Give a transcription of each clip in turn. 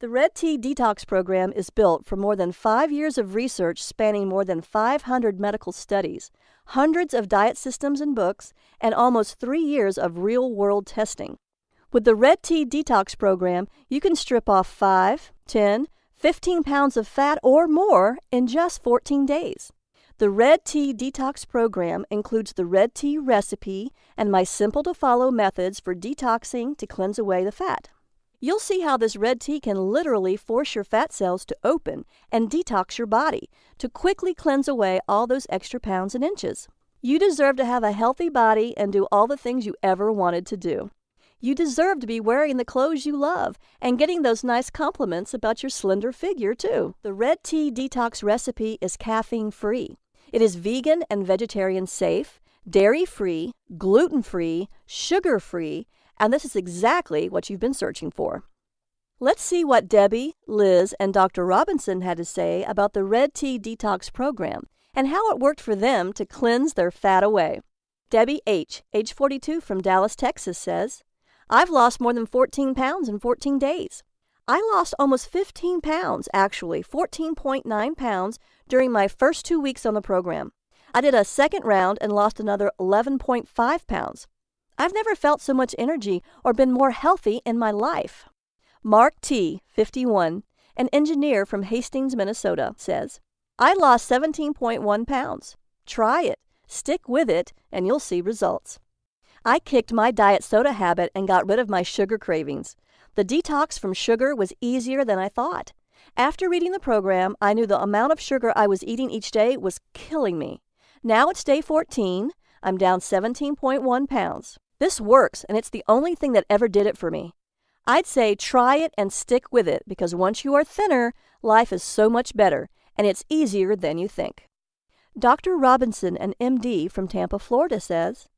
The Red Tea Detox Program is built from more than five years of research spanning more than 500 medical studies, hundreds of diet systems and books, and almost three years of real world testing. With the Red Tea Detox Program, you can strip off 5, 10, 15 pounds of fat or more in just 14 days. The Red Tea Detox Program includes the Red Tea recipe and my simple to follow methods for detoxing to cleanse away the fat. You'll see how this red tea can literally force your fat cells to open and detox your body to quickly cleanse away all those extra pounds and inches. You deserve to have a healthy body and do all the things you ever wanted to do. You deserve to be wearing the clothes you love and getting those nice compliments about your slender figure, too. The red tea detox recipe is caffeine free. It is vegan and vegetarian safe, dairy free, gluten free, sugar free, and this is exactly what you've been searching for. Let's see what Debbie, Liz, and Dr. Robinson had to say about the Red Tea Detox program and how it worked for them to cleanse their fat away. Debbie H., age 42 from Dallas, Texas, says, I've lost more than 14 pounds in 14 days. I lost almost 15 pounds, actually, 14.9 pounds, during my first two weeks on the program. I did a second round and lost another 11.5 pounds. I've never felt so much energy or been more healthy in my life. Mark T., 51, an engineer from Hastings, Minnesota, says, I lost 17.1 pounds. Try it, stick with it, and you'll see results. I kicked my diet soda habit and got rid of my sugar cravings. The detox from sugar was easier than I thought. After reading the program, I knew the amount of sugar I was eating each day was killing me. Now it's day 14. I'm down 17.1 pounds. This works, and it's the only thing that ever did it for me. I'd say try it and stick with it because once you are thinner, life is so much better and it's easier than you think. Dr. Robinson, an MD from Tampa, Florida, says,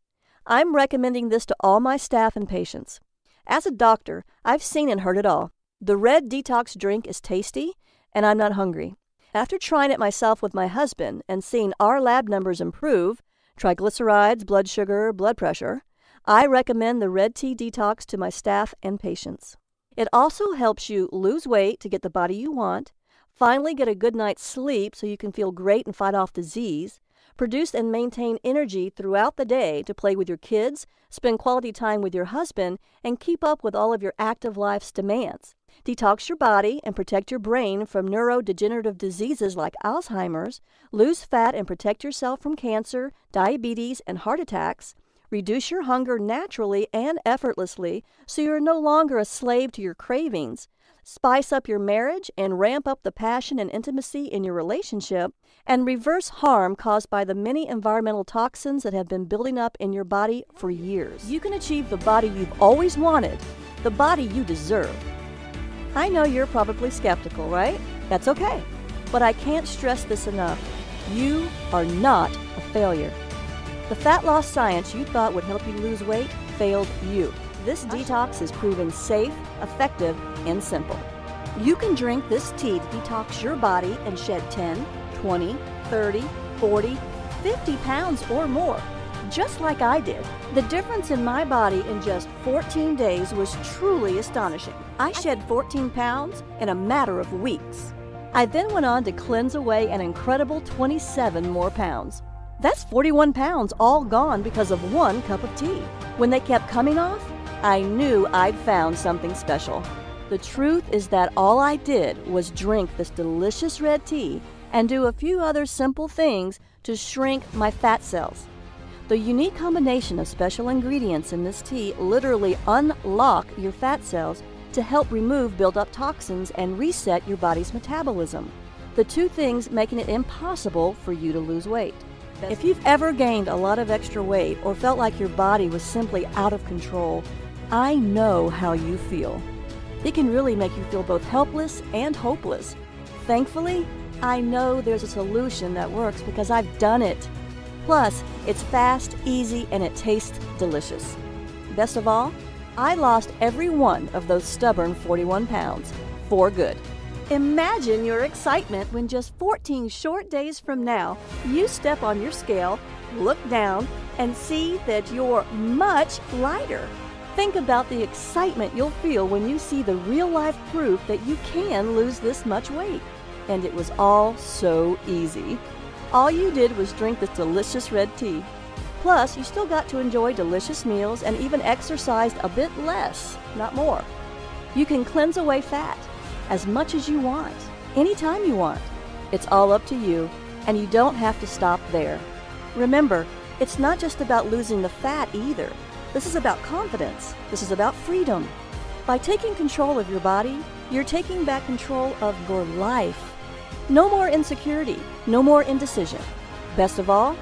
I'm recommending this to all my staff and patients. As a doctor, I've seen and heard it all. The red detox drink is tasty, and I'm not hungry. After trying it myself with my husband and seeing our lab numbers improve triglycerides, blood sugar, blood pressure I recommend the Red Tea Detox to my staff and patients. It also helps you lose weight to get the body you want, finally get a good night's sleep so you can feel great and fight off disease, produce and maintain energy throughout the day to play with your kids, spend quality time with your husband, and keep up with all of your active life's demands. Detox your body and protect your brain from neurodegenerative diseases like Alzheimer's, lose fat and protect yourself from cancer, diabetes, and heart attacks, Reduce your hunger naturally and effortlessly so you're no longer a slave to your cravings. Spice up your marriage and ramp up the passion and intimacy in your relationship, and reverse harm caused by the many environmental toxins that have been building up in your body for years. You can achieve the body you've always wanted, the body you deserve. I know you're probably skeptical, right? That's okay. But I can't stress this enough. You are not a failure. The fat loss science you thought would help you lose weight failed you. This detox is proven safe, effective, and simple. You can drink this tea to detox your body and shed 10, 20, 30, 40, 50 pounds or more, just like I did. The difference in my body in just 14 days was truly astonishing. I shed 14 pounds in a matter of weeks. I then went on to cleanse away an incredible 27 more pounds. That's 41 pounds all gone because of one cup of tea. When they kept coming off, I knew I'd found something special. The truth is that all I did was drink this delicious red tea and do a few other simple things to shrink my fat cells. The unique combination of special ingredients in this tea literally unlock your fat cells to help remove built-up toxins and reset your body's metabolism. The two things making it impossible for you to lose weight. If you've ever gained a lot of extra weight or felt like your body was simply out of control, I know how you feel. It can really make you feel both helpless and hopeless. Thankfully, I know there's a solution that works because I've done it. Plus, it's fast, easy, and it tastes delicious. Best of all, I lost every one of those stubborn 41 pounds for good. Imagine your excitement when just 14 short days from now, you step on your scale, look down, and see that you're much lighter. Think about the excitement you'll feel when you see the real life proof that you can lose this much weight. And it was all so easy. All you did was drink this delicious red tea. Plus, you still got to enjoy delicious meals and even exercised a bit less, not more. You can cleanse away fat as much as you want, anytime you want. It's all up to you, and you don't have to stop there. Remember, it's not just about losing the fat either. This is about confidence. This is about freedom. By taking control of your body, you're taking back control of your life. No more insecurity, no more indecision. Best of all,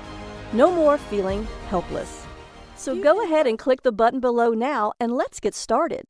no more feeling helpless. So go ahead and click the button below now and let's get started.